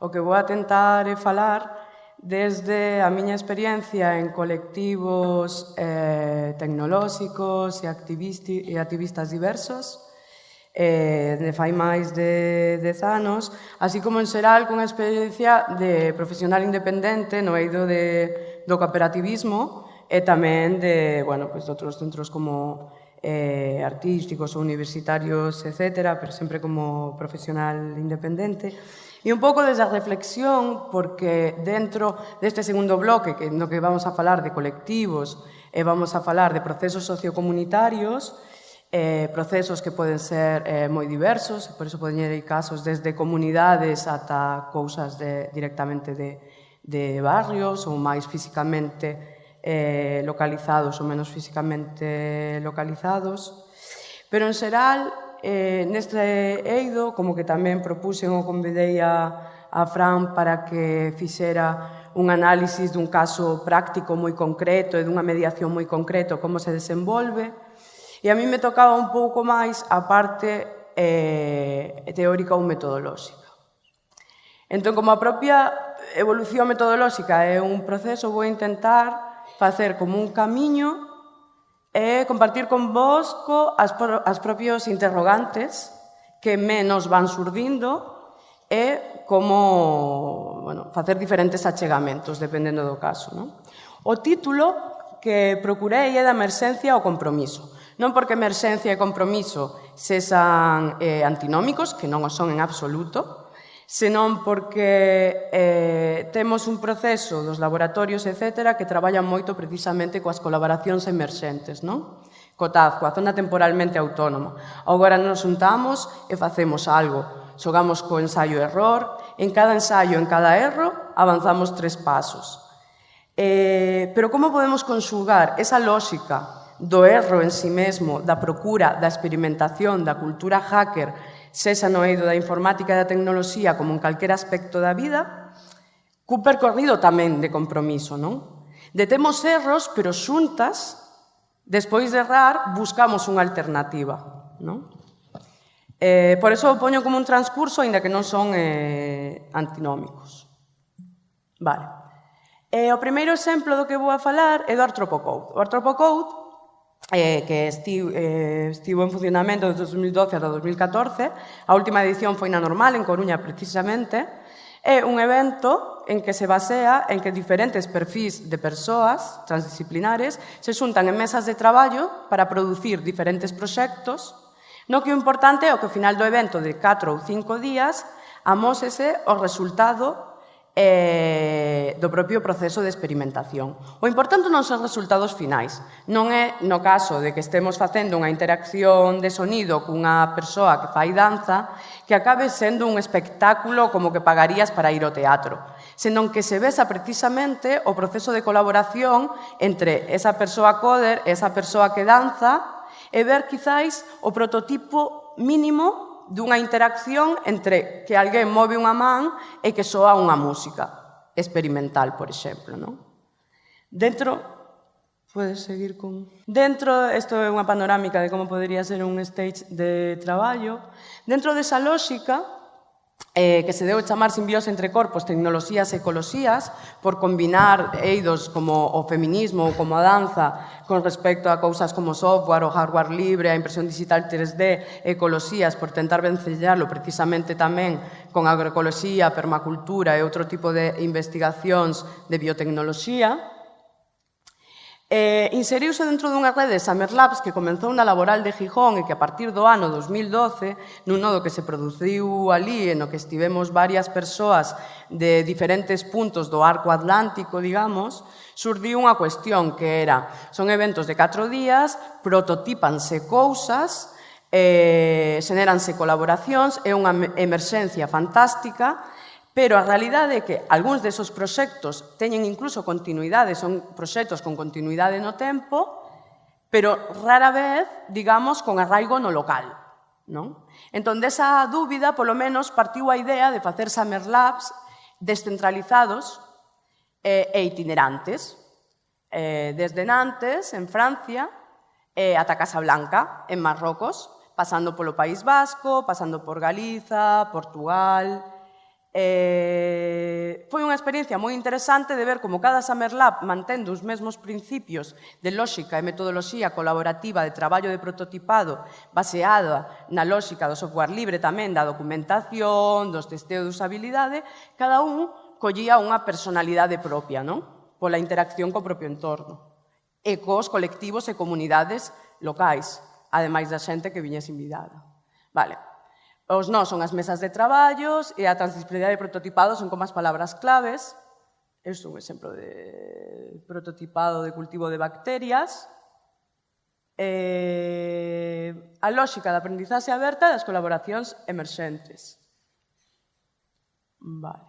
o que vou a tentar é falar desde a miña experiencia en colectivos eh, tecnolóxicos e, e activistas diversos, eh, de fai máis de 10 anos, así como en xeral con experiencia de profesional independente no eido de, do cooperativismo e tamén de, bueno, pues, de outros centros como eh, artísticos ou universitarios, etc., pero sempre como profesional independente. E un pouco desa reflexión, porque dentro deste segundo bloque, que no que vamos a falar de colectivos e vamos a falar de procesos sociocomunitarios, eh, procesos que poden ser eh, moi diversos, por iso poden ir casos desde comunidades ata cousas de, directamente de, de barrios ou máis físicamente eh, localizados ou menos físicamente localizados. Pero en xeral, eh, neste eido, como que tamén propuxen ou convidei a, a Fran para que fixera un análisis dun caso práctico moi concreto e dunha mediación moi concreto, como se desenvolve. E a mí me tocaba un pouco máis a parte eh, teórica ou metodolóxica. Entón, como a propia evolución metodolóxica é un proceso, vou intentar facer como un camiño e compartir con vos co as, pro, as propios interrogantes que menos van surdindo e como bueno, facer diferentes achegamentos dependendo do caso. Non? O título que procurei é da emerxencia ao compromiso. Non porque emerxencia e compromiso sexan eh, antinómicos, que non o son en absoluto, senón porque eh, temos un proceso dos laboratorios, etc., que traballan moito precisamente coas colaboracións emerxentes, non? Co TAZ, coa zona temporalmente autónoma. Agora nos juntamos e facemos algo. Xogamos co ensaio-error, en cada ensaio, en cada erro, avanzamos tres pasos. Eh, pero como podemos conxugar esa lógica do erro en sí mesmo, da procura, da experimentación, da cultura hacker, sexa no eido da informática e da tecnoloxía como en calquera aspecto da vida, cun percorrido tamén de compromiso, non? Detemos erros, pero xuntas, despois de errar, buscamos unha alternativa, non? Eh, por eso o poño como un transcurso, aínda que non son eh, antinómicos. Vale. Eh, o primeiro exemplo do que vou a falar é do artropocode. O artropocode eh, que estiu, eh, estivo en funcionamento de 2012 ata 2014. A última edición foi na normal, en Coruña precisamente. É un evento en que se basea en que diferentes perfís de persoas transdisciplinares se xuntan en mesas de traballo para producir diferentes proxectos No que o importante é o que ao final do evento de 4 ou 5 días amósese o resultado eh, do propio proceso de experimentación. O importante non son resultados finais, non é no caso de que estemos facendo unha interacción de sonido cunha persoa que fai danza que acabe sendo un espectáculo como que pagarías para ir ao teatro, senón que se besa precisamente o proceso de colaboración entre esa persoa coder e esa persoa que danza e ver quizáis o prototipo mínimo dunha interacción entre que alguén move unha man e que soa unha música experimental, por exemplo. Non? Dentro Podes seguir con... Dentro, isto é unha panorámica de como podería ser un stage de traballo. Dentro desa lógica, eh, que se deu chamar simbiose entre corpos, tecnoloxías e ecoloxías, por combinar eidos como o feminismo ou como a danza con respecto a cousas como software, o hardware libre, a impresión digital 3D, ecoloxías, por tentar vencellarlo precisamente tamén con agroecoloxía, permacultura e outro tipo de investigacións de biotecnoloxía. Eh, inseriuse dentro dunha rede de Summer Labs que comenzou na laboral de Gijón e que a partir do ano 2012, nun nodo que se produciu ali e no que estivemos varias persoas de diferentes puntos do arco atlántico, digamos, surdiu unha cuestión que era son eventos de 4 días, prototípanse cousas, eh, xeneranse colaboracións, é unha emerxencia fantástica, Pero a realidade é que algúns desos proxectos teñen incluso continuidade, son proxectos con continuidade no tempo, pero rara vez, digamos, con arraigo no local. Non? Entón, desa dúbida, polo menos, partiu a idea de facer Summer Labs descentralizados eh, e itinerantes, eh, desde Nantes, en Francia, eh, ata Casablanca, en Marrocos, pasando polo País Vasco, pasando por Galiza, Portugal, Eh, foi unha experiencia moi interesante de ver como cada Summer Lab, mantendo os mesmos principios de lógica e metodoloxía colaborativa de traballo de prototipado baseada na lógica do software libre tamén, da documentación, dos testeos de usabilidade, cada un collía unha personalidade propia, non? pola interacción co propio entorno e cos colectivos e comunidades locais, ademais da xente que viña invitada. Vale, Os nós son as mesas de traballos e a transdisciplinaridade e prototipado son como as palabras claves. Este é un exemplo de prototipado de cultivo de bacterias. Eh, a lógica da aprendizaxe aberta das colaboracións emerxentes. Vale.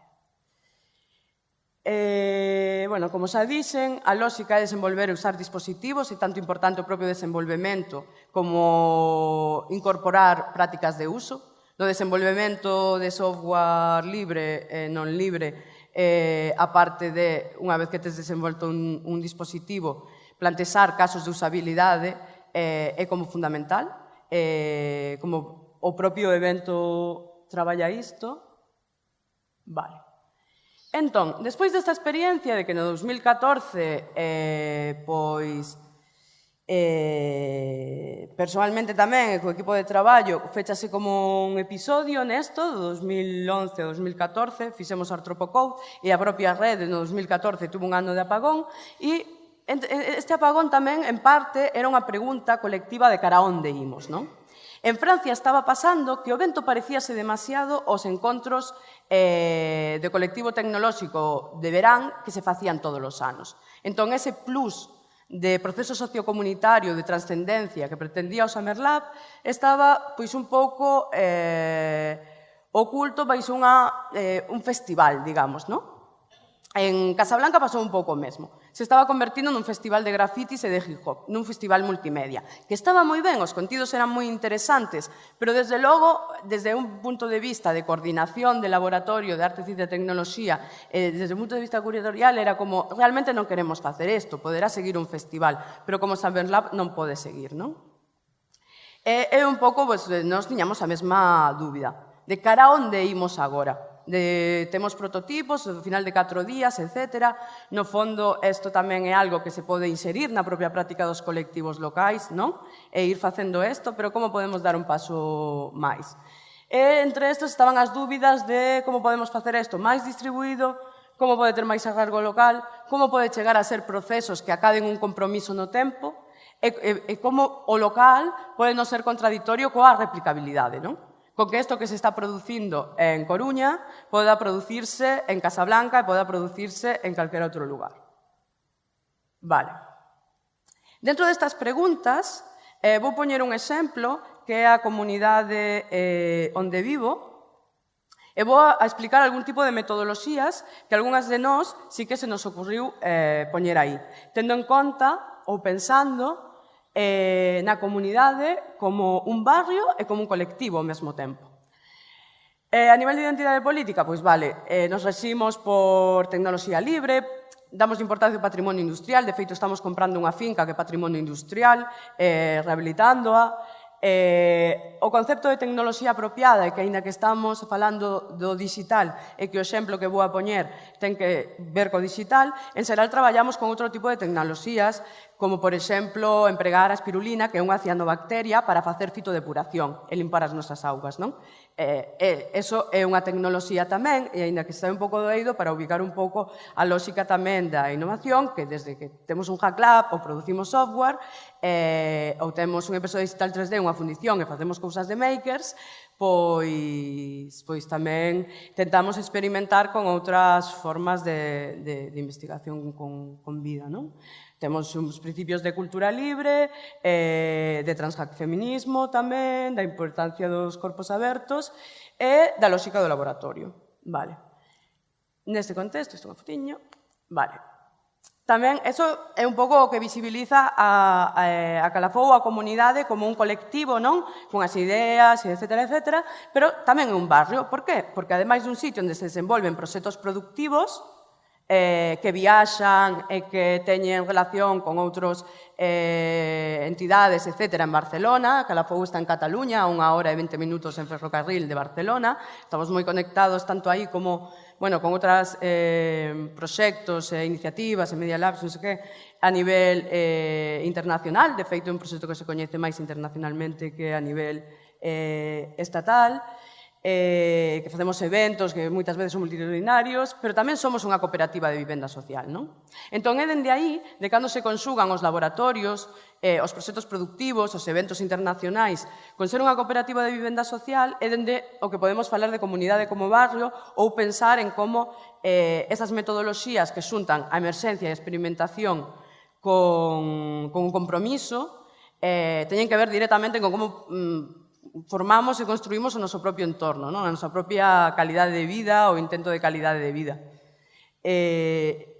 Eh, bueno, como xa dixen, a lógica é desenvolver e usar dispositivos e tanto importante o propio desenvolvemento como incorporar prácticas de uso do desenvolvemento de software libre e non libre, eh, a parte de, unha vez que tes desenvolto un, un dispositivo, plantexar casos de usabilidade eh, é como fundamental, eh, como o propio evento traballa isto. Vale. Entón, despois desta experiencia de que no 2014 eh, pois Eh, personalmente tamén co equipo de traballo fechase como un episodio nesto do 2011 ao 2014 fixemos Artropocode e a propia rede no 2014 tuvo un ano de apagón e este apagón tamén en parte era unha pregunta colectiva de cara a onde imos non? En Francia estaba pasando que o vento parecíase demasiado aos encontros eh, de colectivo tecnolóxico de verán que se facían todos os anos. Entón, ese plus de proceso sociocomunitario de transcendencia que pretendía o Samerlab estaba pois un pouco eh, oculto baixo unha, eh, un festival, digamos, non? En Casablanca pasou un pouco o mesmo. Se estaba convertindo nun festival de grafitis e de hip hop, nun festival multimedia, que estaba moi ben, os contidos eran moi interesantes, pero desde logo, desde un punto de vista de coordinación de laboratorio de arte, ciencia e tecnoloxía, eh, desde un punto de vista curatorial era como, realmente non queremos facer isto, poderá seguir un festival, pero como Saberlab non pode seguir, non? E, e un pouco, pues, nos tiñamos a mesma dúbida, de cara a onde imos agora de, temos prototipos, ao final de 4 días, etc. No fondo, isto tamén é algo que se pode inserir na propia práctica dos colectivos locais, non? E ir facendo isto, pero como podemos dar un paso máis? E entre estas estaban as dúbidas de como podemos facer isto máis distribuído, como pode ter máis agargo local, como pode chegar a ser procesos que acaden un compromiso no tempo, e, e, e como o local pode non ser contradictorio coa replicabilidade, non? con que isto que se está producindo en Coruña poda producirse en Casablanca e poda producirse en calquera outro lugar. Vale. Dentro destas preguntas, eh, vou poñer un exemplo que é a comunidade eh, onde vivo, E vou a explicar algún tipo de metodoloxías que algunhas de nós sí que se nos ocurriu eh, poñer aí, tendo en conta ou pensando eh, na comunidade como un barrio e como un colectivo ao mesmo tempo. Eh, a nivel de identidade política, pois vale, eh, nos reximos por tecnoloxía libre, damos importancia ao patrimonio industrial, de feito estamos comprando unha finca que é patrimonio industrial, eh, rehabilitándoa, Eh, o concepto de tecnoloxía apropiada, que aínda que estamos falando do digital e que o exemplo que vou a poñer ten que ver co digital, en Seral traballamos con outro tipo de tecnoloxías, como por exemplo empregar a espirulina, que é unha cianobacteria, para facer fitodepuración e limpar as nosas augas. Non? Eh, eh, eso é unha tecnoloxía tamén, e aínda que está un pouco doído, para ubicar un pouco a lógica tamén da innovación, que desde que temos un hack lab ou producimos software, eh, ou temos unha impresora digital 3D, unha fundición e facemos cousas de makers, pois, pois tamén tentamos experimentar con outras formas de, de, de investigación con, con vida. Non? Temos uns principios de cultura libre, eh, de transfeminismo tamén, da importancia dos corpos abertos e da lógica do laboratorio. Vale. Neste contexto, isto é un fotiño, vale. Tamén, eso é un pouco o que visibiliza a, a, a Calafou, a comunidade, como un colectivo, non? Con as ideas, etc, etc, pero tamén é un barrio. Por qué? Porque, ademais dun sitio onde se desenvolven proxectos productivos, eh, que viaxan e que teñen relación con outros eh, entidades, etc. en Barcelona, Calafou está en Cataluña, unha hora e 20 minutos en ferrocarril de Barcelona. Estamos moi conectados tanto aí como bueno, con outras eh, proxectos e eh, iniciativas e Media Labs, non sei que, a nivel eh, internacional, de feito é un proxecto que se coñece máis internacionalmente que a nivel eh, estatal, eh, que facemos eventos que moitas veces son multitudinarios, pero tamén somos unha cooperativa de vivenda social. Non? Entón, é dende aí, de cando se consugan os laboratorios, eh, os proxectos productivos, os eventos internacionais, con ser unha cooperativa de vivenda social, é dende o que podemos falar de comunidade como barrio ou pensar en como eh, esas metodoloxías que xuntan a emerxencia e a experimentación con, con un compromiso, eh, teñen que ver directamente con como mm, formamos e construímos o noso propio entorno, non? a nosa propia calidade de vida, o intento de calidade de vida. Eh,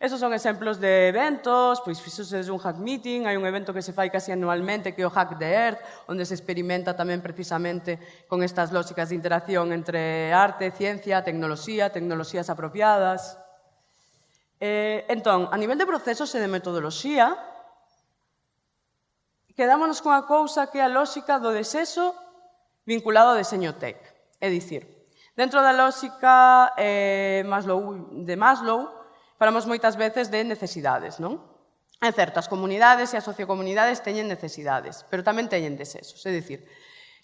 Esos son exemplos de eventos, pois fixoses un hack meeting, hai un evento que se fai casi anualmente que é o hack the Earth, onde se experimenta tamén precisamente con estas lógicas de interacción entre arte, ciencia, tecnoloxía, tecnoloxías apropiadas. Eh, entón, a nivel de procesos e de metodoloxía, quedámonos cunha cousa que é a lógica do desexo vinculado ao deseño tech. É dicir, dentro da lógica eh, Maslow, de Maslow, falamos moitas veces de necesidades, non? En certas comunidades e as sociocomunidades teñen necesidades, pero tamén teñen desexos. É dicir,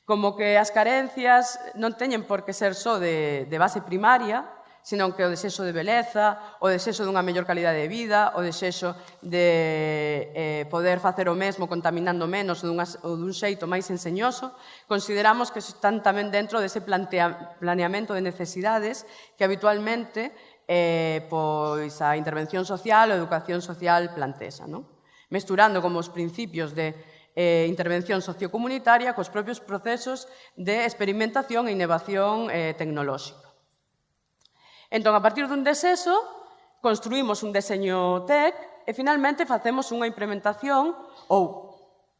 como que as carencias non teñen por que ser só de, de base primaria, senón que o desexo de beleza, o desexo dunha mellor calidade de vida, o desexo de eh, poder facer o mesmo contaminando menos ou, dunha, ou dun xeito máis enseñoso, consideramos que están tamén dentro dese plantea, planeamento de necesidades que habitualmente eh, pois a intervención social ou a educación social plantesa, non? mesturando como os principios de eh, intervención sociocomunitaria cos propios procesos de experimentación e innovación eh, tecnolóxica. Entón, a partir dun deseso, construímos un deseño TEC e finalmente facemos unha implementación ou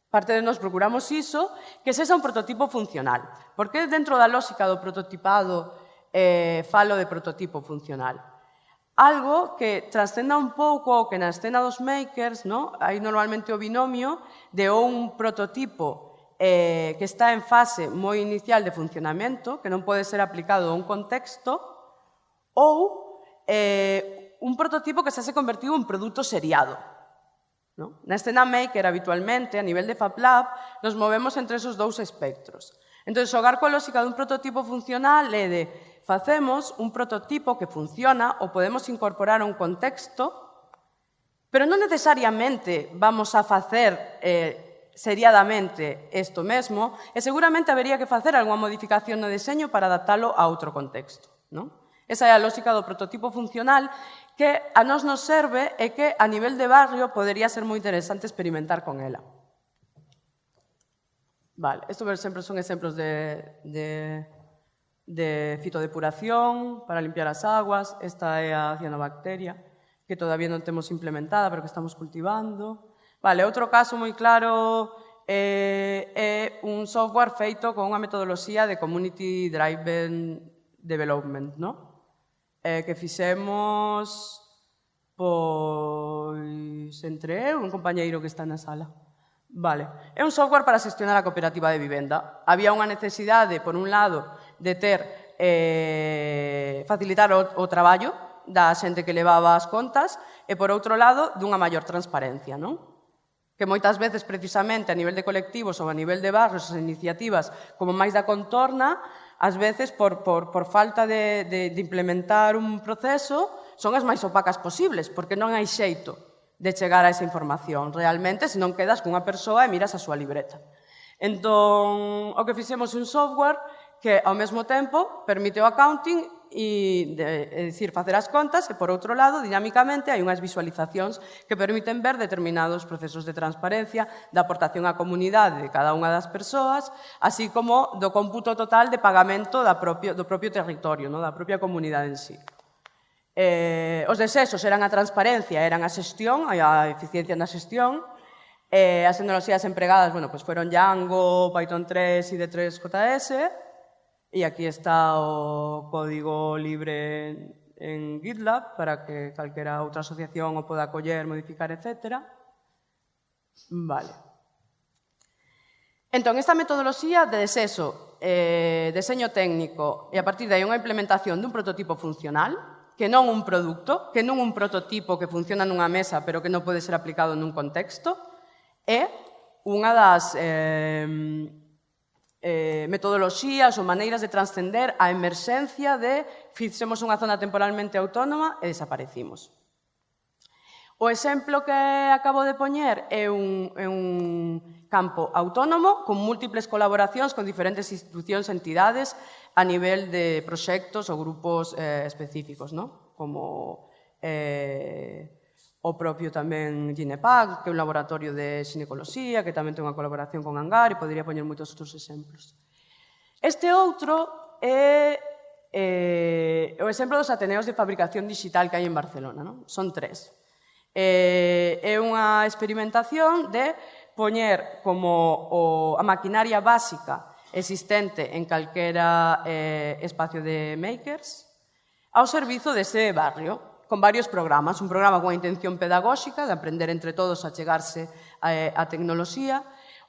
parte de nós procuramos iso, que sexa un prototipo funcional. Porque dentro da lógica do prototipado eh, falo de prototipo funcional? Algo que trascenda un pouco que na escena dos makers, no? hai normalmente o binomio de un prototipo eh, que está en fase moi inicial de funcionamento, que non pode ser aplicado a un contexto, ou eh, un prototipo que xa se convertiu en produto seriado. No? Na escena maker, habitualmente, a nivel de FabLab, nos movemos entre esos dous espectros. Entón, xogar coa lógica dun prototipo funcional é de facemos un prototipo que funciona ou podemos incorporar a un contexto, pero non necesariamente vamos a facer eh, seriadamente isto mesmo, e seguramente habería que facer algunha modificación no deseño para adaptalo a outro contexto. Non? Esa é a lógica do prototipo funcional que a nos nos serve e que a nivel de barrio podería ser moi interesante experimentar con ela. Vale, isto sempre son exemplos de, de, de fitodepuración para limpiar as aguas. Esta é a cianobacteria que todavía non temos implementada, pero que estamos cultivando. Vale, outro caso moi claro eh, é un software feito con unha metodoloxía de Community Driven Development, no? eh, que fixemos pois entre eu e un compañeiro que está na sala. Vale. É un software para xestionar a cooperativa de vivenda. Había unha necesidade, por un lado, de ter eh, facilitar o, o traballo da xente que levaba as contas e, por outro lado, dunha maior transparencia, non? que moitas veces precisamente a nivel de colectivos ou a nivel de barrios as iniciativas como máis da contorna ás veces por, por, por falta de, de, de implementar un proceso, son as máis opacas posibles, porque non hai xeito de chegar a esa información. Realmente, se non quedas cunha persoa e miras a súa libreta. Entón, o que fixemos un software que, ao mesmo tempo, permite o accounting e, de, é dicir, facer as contas e, por outro lado, dinámicamente hai unhas visualizacións que permiten ver determinados procesos de transparencia da aportación á comunidade de cada unha das persoas, así como do cómputo total de pagamento da propio, do propio territorio, no? da propia comunidade en sí. Eh, os desexos eran a transparencia, eran a xestión, a eficiencia na xestión, eh, as tecnoloxías empregadas, bueno, pues fueron Django, Python 3 e D3JS, E aquí está o código libre en GitLab para que calquera outra asociación o poda coller, modificar, etc. Vale. Entón, esta metodoloxía de deseso, eh, deseño técnico e a partir de aí unha implementación dun prototipo funcional, que non un produto, que non un prototipo que funciona nunha mesa pero que non pode ser aplicado nun contexto, é unha das eh, eh, metodoloxías ou maneiras de transcender a emerxencia de fixemos unha zona temporalmente autónoma e desaparecimos. O exemplo que acabo de poñer é un, é un campo autónomo con múltiples colaboracións con diferentes institucións e entidades a nivel de proxectos ou grupos eh, específicos, ¿no? como eh, O propio tamén Ginepag, que é un laboratorio de xinecoloxía, que tamén ten unha colaboración con Angar, e podería poñer moitos outros exemplos. Este outro é eh, o exemplo dos Ateneos de Fabricación Digital que hai en Barcelona. Non? Son tres. Eh, é unha experimentación de poñer como o, a maquinaria básica existente en calquera eh, espacio de makers ao servizo dese barrio, con varios programas. Un programa con a intención pedagóxica, de aprender entre todos a chegarse a, eh, a tecnoloxía,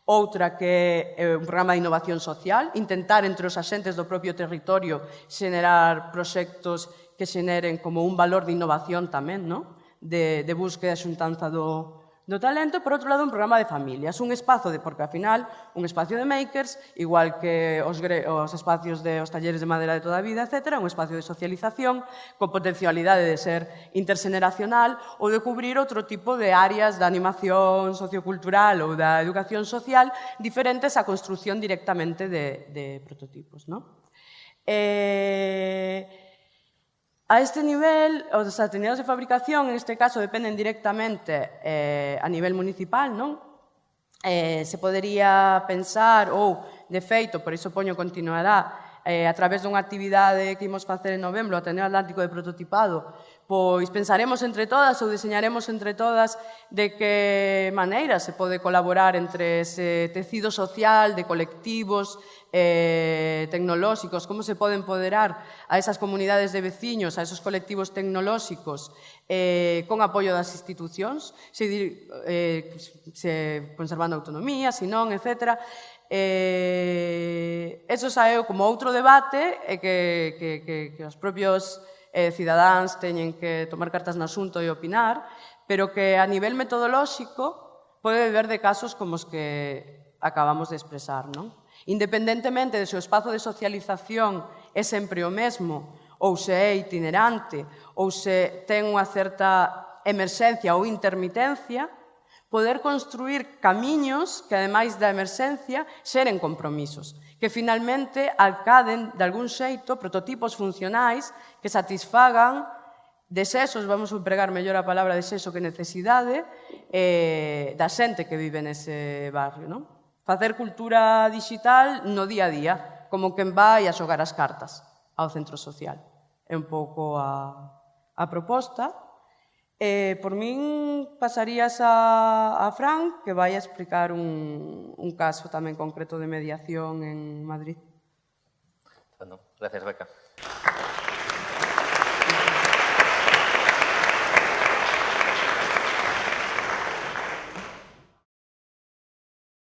outra que é un programa de innovación social, intentar entre os axentes do propio territorio xenerar proxectos que xeneren como un valor de innovación tamén, non? De, de búsqueda e xuntanza do, Do talento, por outro lado, un programa de familias, un espazo de, porque ao final, un espacio de makers, igual que os, os espacios de os talleres de madera de toda a vida, etc., un espacio de socialización con potencialidade de ser interxeneracional ou de cubrir outro tipo de áreas da animación sociocultural ou da educación social diferentes á construción directamente de, de prototipos. Non? Eh, A este nivel, os atenidos de fabricación, en este caso, dependen directamente eh, a nivel municipal, non? Eh, se podería pensar, ou, de feito, por iso poño continuará, eh, a través dunha actividade que imos facer en novembro, Ateneo Atlántico de Prototipado, pois pensaremos entre todas ou diseñaremos entre todas de que maneira se pode colaborar entre ese tecido social de colectivos eh, tecnolóxicos, como se pode empoderar a esas comunidades de veciños, a esos colectivos tecnolóxicos eh, con apoio das institucións, se, eh, se conservando autonomía, se non, etcétera, Eh, eso saeu como outro debate e que, que, que, que os propios eh, cidadáns teñen que tomar cartas no asunto e opinar, pero que a nivel metodolóxico pode ver de casos como os que acabamos de expresar. Non? Independentemente de se o espazo de socialización é sempre o mesmo, ou se é itinerante, ou se ten unha certa emerxencia ou intermitencia, poder construir camiños que, ademais da emerxencia, xeren compromisos, que finalmente alcaden, de algún xeito, prototipos funcionais que satisfagan desexos, vamos a empregar mellor a palabra desexo que necesidade, eh, da xente que vive nese barrio. Non? Facer cultura digital no día a día, como quen vai a xogar as cartas ao centro social. É un pouco a, a proposta. Eh, por min pasarías a, a Fran, que vai a explicar un, un caso tamén concreto de mediación en Madrid. Bueno, gracias, Beca. Gracias.